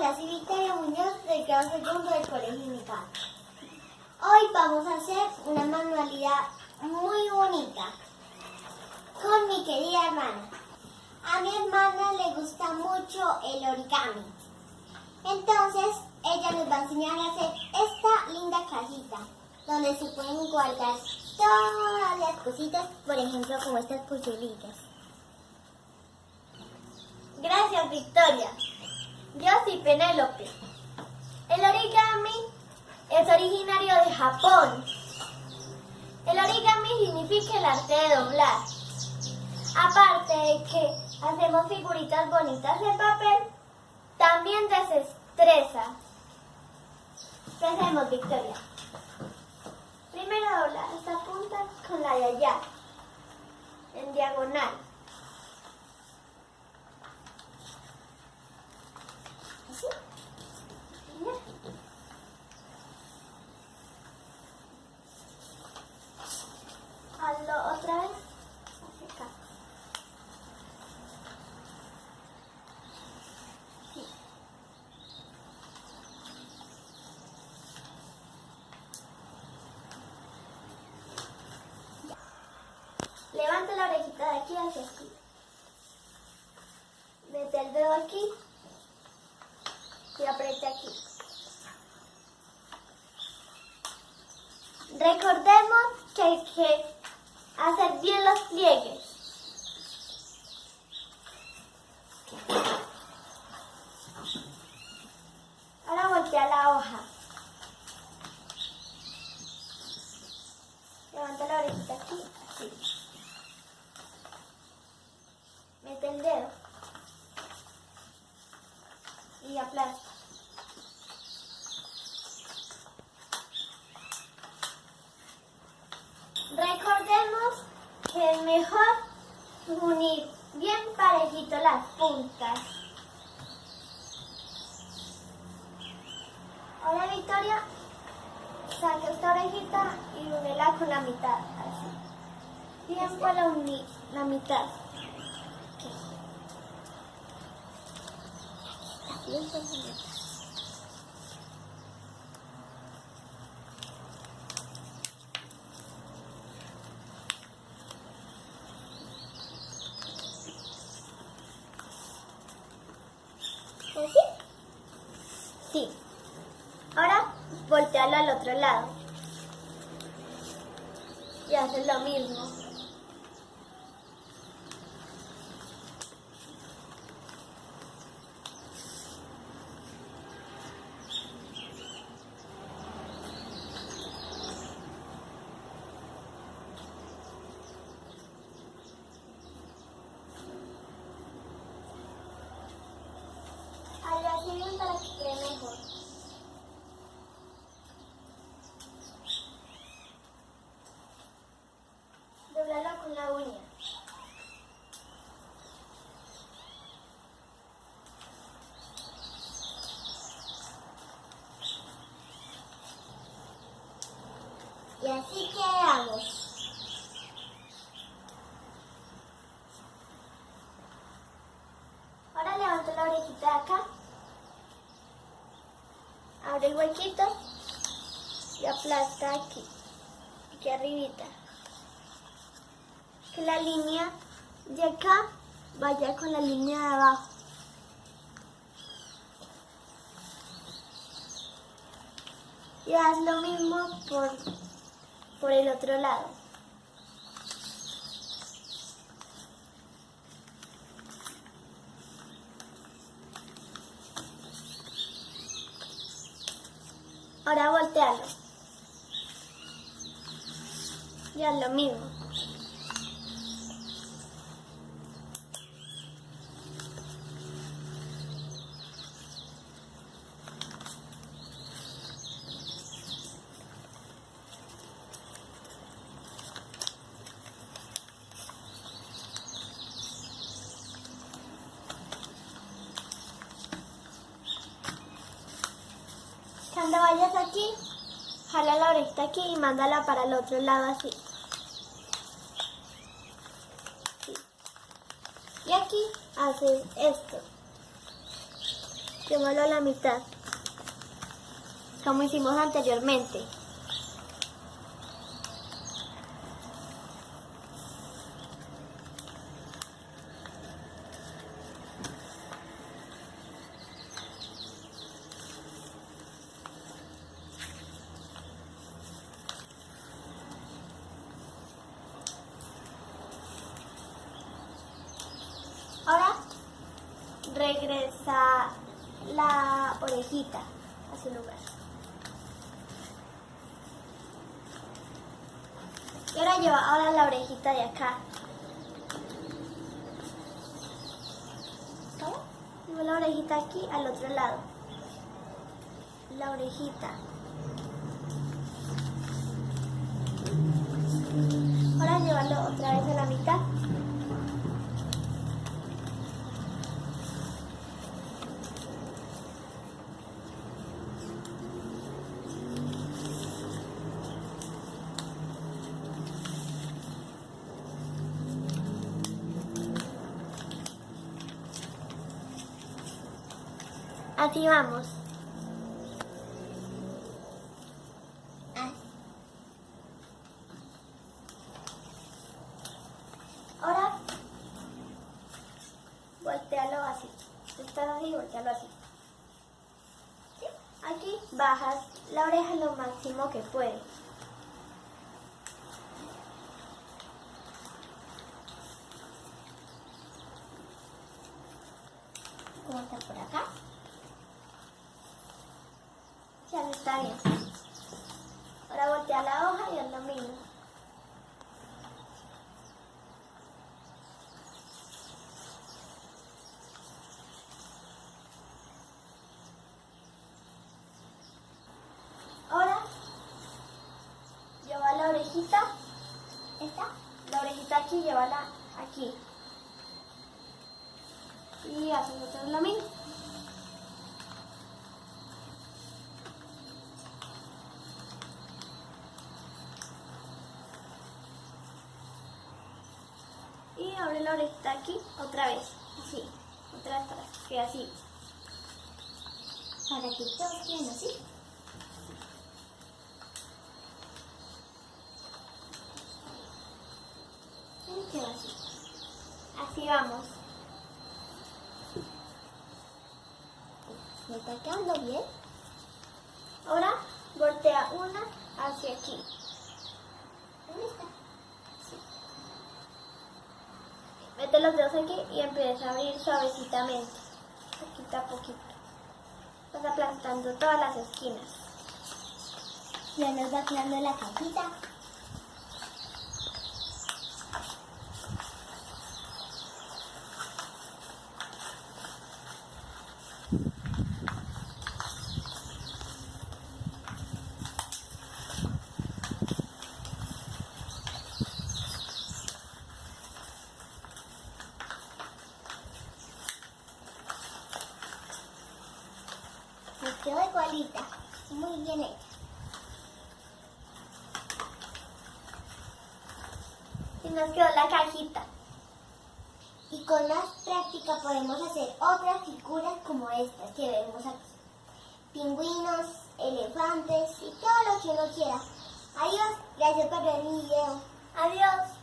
Hola, soy Victoria Muñoz del grado segundo del Colegio Unical. Hoy vamos a hacer una manualidad muy bonita con mi querida hermana. A mi hermana le gusta mucho el origami. Entonces, ella nos va a enseñar a hacer esta linda cajita donde se pueden guardar todas las cositas, por ejemplo, como estas pulseritas. Gracias, Victoria. Yo soy Penélope. El origami es originario de Japón. El origami significa el arte de doblar. Aparte de que hacemos figuritas bonitas de papel, también desestresa. Empecemos, Victoria. Primero dobla esta punta con la de allá, en diagonal. Así. Ya. Hazlo otra vez. Hacia acá. Sí. Levanta la orejita de aquí hacia aquí. Mete el dedo aquí y aprieta aquí. Recordemos que hay que hacer bien los pliegues. Ahora voltea la hoja. Levanta la orejita aquí, así. Mete dedo y aplasta. Recordemos que es mejor unir bien parejito las puntas. Ahora Victoria, saca esta orejita y únela con la mitad, así. Bien para unir la mitad. Sí. Ahora voltearlo al otro lado. Y haces lo mismo. Hazlo así bien para que quede mejor. Doblalo con la uña. Y así quedamos. Ahora levanto la orejita de acá. Abre el huequito y aplasta aquí, aquí arribita. Que la línea de acá vaya con la línea de abajo. Y haz lo mismo por, por el otro lado. Ahora voltealo. Y haz lo mismo. Vayas aquí, jala la orejita aquí y mándala para el otro lado así. Sí. Y aquí haces esto. Llévalo a la mitad. Como hicimos anteriormente. Ahora regresa la orejita a su lugar. Y ahora lleva ahora la orejita de acá. Lleva la orejita aquí al otro lado. La orejita. Así vamos. Ahora, voltealo así. Estás así, voltealo así. ¿Sí? Aquí bajas la oreja lo máximo que puedes. ¿Cómo está por acá? Ya no está bien. Ahora voltea la hoja y haz lo. Ahora lleva la orejita, esta, la orejita aquí, llévala aquí. Y vez lo mismo. Abre la orejita aquí otra vez, así, otra vez para que así. Para que todos queden así. Así. Así vamos. ¿Me está quedando bien? Ahora voltea una hacia aquí. ¿Dónde está? Mete los dedos aquí y empieza a abrir suavecitamente, poquito a poquito. Vas aplastando todas las esquinas. Ya nos va quedando la capita. Nos quedó igualita, muy bien hecha. Y nos quedó la cajita. Y con más práctica podemos hacer otras figuras como estas que vemos aquí. Pingüinos, elefantes y todo lo que uno quiera. Adiós, gracias por ver mi video. Adiós.